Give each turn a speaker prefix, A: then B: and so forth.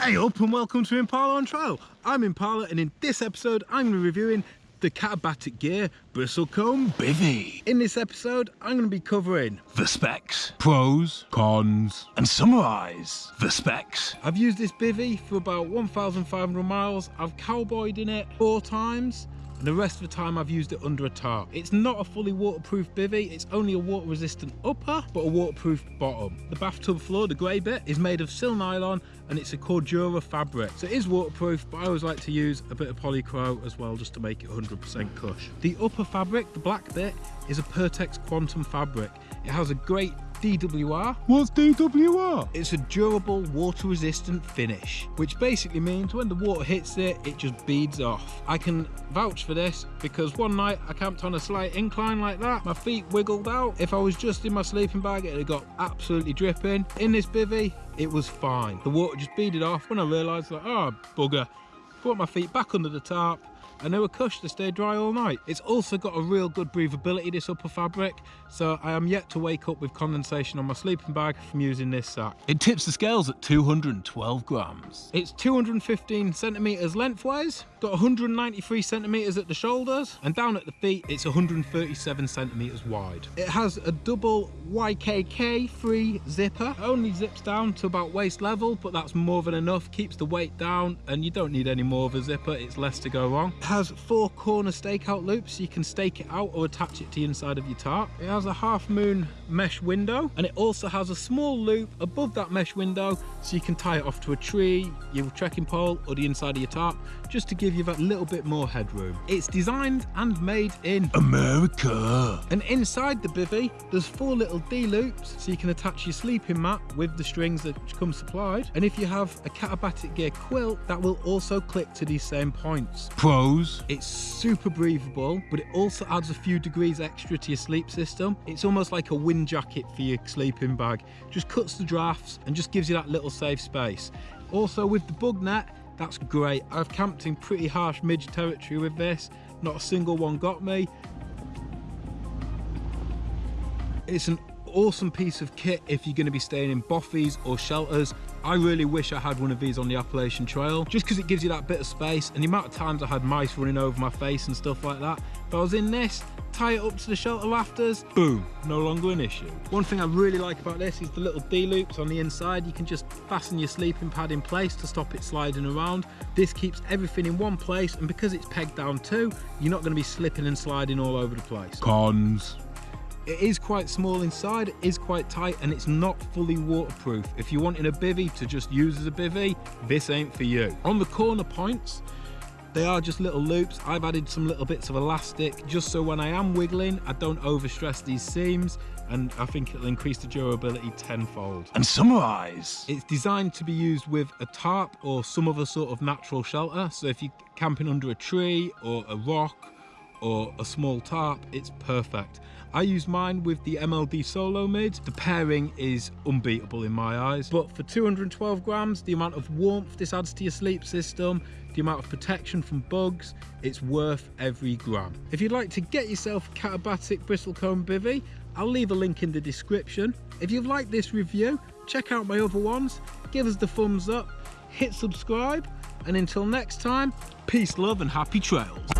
A: Hey up and welcome to Impala on Trial. I'm Impala and in this episode I'm going to be reviewing the Katabatic Gear Bristlecone Bivy. In this episode I'm going to be covering
B: the specs, pros, cons, and summarise the specs.
A: I've used this bivy for about 1,500 miles. I've cowboyed in it four times the rest of the time I've used it under a tarp. It's not a fully waterproof bivy, it's only a water resistant upper, but a waterproof bottom. The bathtub floor, the grey bit, is made of sil nylon and it's a Cordura fabric. So it is waterproof, but I always like to use a bit of polycro as well just to make it 100% cush. The upper fabric, the black bit, is a Pertex Quantum fabric. It has a great DWR.
B: What's DWR?
A: It's a durable water resistant finish, which basically means when the water hits it, it just beads off. I can vouch for this because one night I camped on a slight incline like that. My feet wiggled out. If I was just in my sleeping bag, it had got absolutely dripping. In this bivy, it was fine. The water just beaded off when I realised that, oh, bugger. Put my feet back under the tarp and they were cush to stay dry all night. It's also got a real good breathability, this upper fabric, so I am yet to wake up with condensation on my sleeping bag from using this sack.
B: It tips the scales at 212 grams.
A: It's 215 centimetres lengthwise, got 193 centimetres at the shoulders, and down at the feet it's 137 centimetres wide. It has a double YKK free zipper, it only zips down to about waist level, but that's more than enough, keeps the weight down, and you don't need any more of a zipper, it's less to go wrong has four corner stakeout loops so you can stake it out or attach it to the inside of your tarp. It has a half moon mesh window and it also has a small loop above that mesh window so you can tie it off to a tree, your trekking pole or the inside of your tarp just to give you that little bit more headroom. It's designed and made in
B: America.
A: And inside the bivy there's four little D loops so you can attach your sleeping mat with the strings that come supplied and if you have a Katabatic Gear quilt that will also click to these same points.
B: Pros
A: it's super breathable, but it also adds a few degrees extra to your sleep system. It's almost like a wind jacket for your sleeping bag. Just cuts the drafts and just gives you that little safe space. Also with the bug net, that's great. I've camped in pretty harsh midge territory with this. Not a single one got me. It's an awesome piece of kit if you're going to be staying in bothies or shelters. I really wish I had one of these on the Appalachian Trail just because it gives you that bit of space and the amount of times I had mice running over my face and stuff like that. If I was in this, tie it up to the shelter rafters, boom, no longer an issue. One thing I really like about this is the little D-loops on the inside. You can just fasten your sleeping pad in place to stop it sliding around. This keeps everything in one place and because it's pegged down too, you're not going to be slipping and sliding all over the place.
B: Cons.
A: It is quite small inside, it is quite tight, and it's not fully waterproof. If you're wanting a bivy to just use as a bivy, this ain't for you. On the corner points, they are just little loops. I've added some little bits of elastic just so when I am wiggling, I don't overstress these seams and I think it'll increase the durability tenfold.
B: And summarise.
A: It's designed to be used with a tarp or some other sort of natural shelter. So if you're camping under a tree or a rock or a small tarp, it's perfect. I use mine with the MLD Solo Mid. The pairing is unbeatable in my eyes, but for 212 grams, the amount of warmth this adds to your sleep system, the amount of protection from bugs, it's worth every gram. If you'd like to get yourself a Katabatic Bristlecone Bivy, I'll leave a link in the description. If you've liked this review, check out my other ones, give us the thumbs up, hit subscribe, and until next time, peace, love, and happy trails.